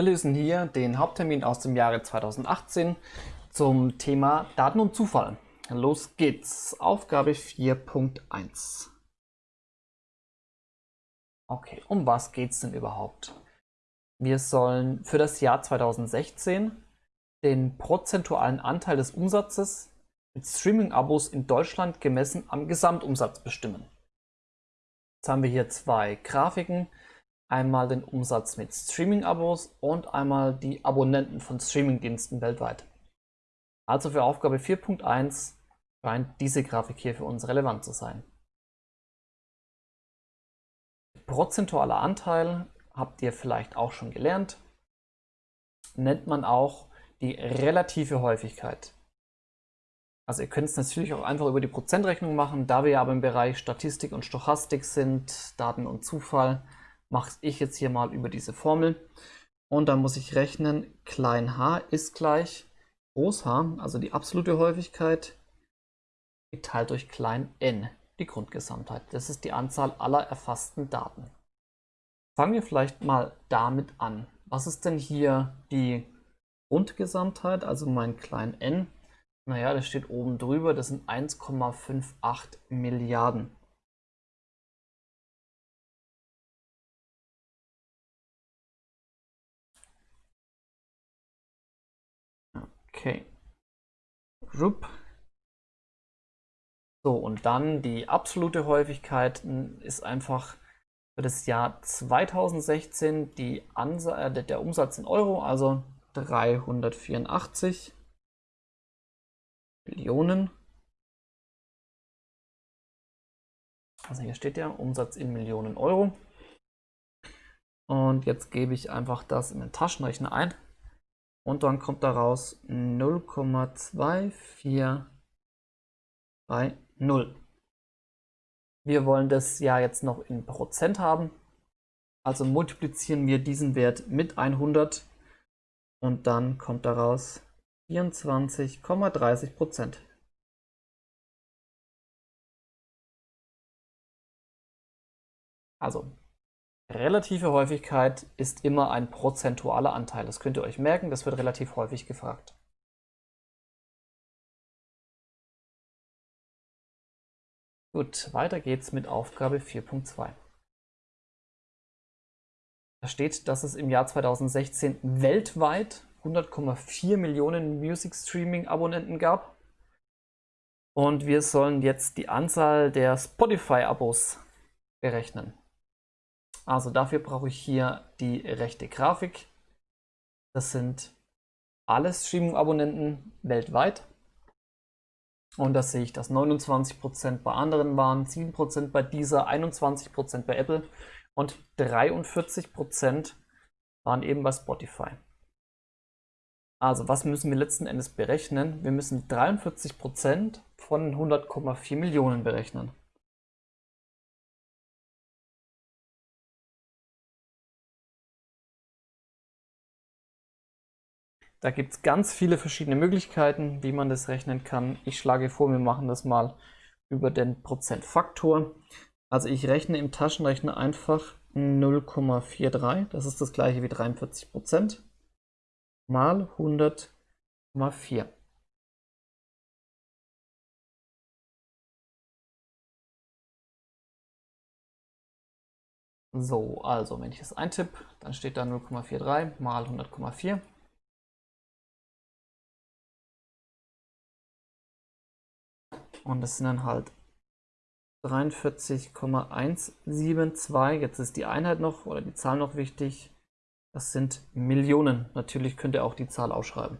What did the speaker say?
Wir lösen hier den Haupttermin aus dem Jahre 2018 zum Thema Daten und Zufall. Los geht's. Aufgabe 4.1. Okay, um was geht's denn überhaupt? Wir sollen für das Jahr 2016 den prozentualen Anteil des Umsatzes mit Streaming-Abos in Deutschland gemessen am Gesamtumsatz bestimmen. Jetzt haben wir hier zwei Grafiken einmal den Umsatz mit Streaming-Abos und einmal die Abonnenten von Streaming-Diensten weltweit. Also für Aufgabe 4.1 scheint diese Grafik hier für uns relevant zu sein. Prozentualer Anteil habt ihr vielleicht auch schon gelernt, nennt man auch die relative Häufigkeit. Also ihr könnt es natürlich auch einfach über die Prozentrechnung machen, da wir aber im Bereich Statistik und Stochastik sind, Daten und Zufall, mache ich jetzt hier mal über diese Formel. Und dann muss ich rechnen, klein h ist gleich groß h, also die absolute Häufigkeit, geteilt durch klein n, die Grundgesamtheit. Das ist die Anzahl aller erfassten Daten. Fangen wir vielleicht mal damit an. Was ist denn hier die Grundgesamtheit, also mein klein n? Naja, das steht oben drüber, das sind 1,58 Milliarden. Okay. Rup. So, und dann die absolute Häufigkeit ist einfach für das Jahr 2016 die Ansa äh, der Umsatz in Euro, also 384 Millionen. Also hier steht ja Umsatz in Millionen Euro. Und jetzt gebe ich einfach das in den Taschenrechner ein und dann kommt daraus 0,2430. Wir wollen das ja jetzt noch in Prozent haben. Also multiplizieren wir diesen Wert mit 100 und dann kommt daraus 24,30 Prozent. Also Relative Häufigkeit ist immer ein prozentualer Anteil. Das könnt ihr euch merken, das wird relativ häufig gefragt. Gut, weiter geht's mit Aufgabe 4.2. Da steht, dass es im Jahr 2016 weltweit 100,4 Millionen Music Streaming Abonnenten gab. Und wir sollen jetzt die Anzahl der Spotify-Abos berechnen. Also dafür brauche ich hier die rechte Grafik. Das sind alle Streaming-Abonnenten weltweit. Und da sehe ich, dass 29% bei anderen waren, 7% bei dieser, 21% bei Apple und 43% waren eben bei Spotify. Also was müssen wir letzten Endes berechnen? Wir müssen 43% von 100,4 Millionen berechnen. Da gibt es ganz viele verschiedene Möglichkeiten, wie man das rechnen kann. Ich schlage vor, wir machen das mal über den Prozentfaktor. Also ich rechne im Taschenrechner einfach 0,43, das ist das gleiche wie 43 Prozent, mal 100,4. So, also wenn ich das eintippe, dann steht da 0,43 mal 100,4. Und das sind dann halt 43,172. Jetzt ist die Einheit noch oder die Zahl noch wichtig. Das sind Millionen. Natürlich könnt ihr auch die Zahl ausschreiben.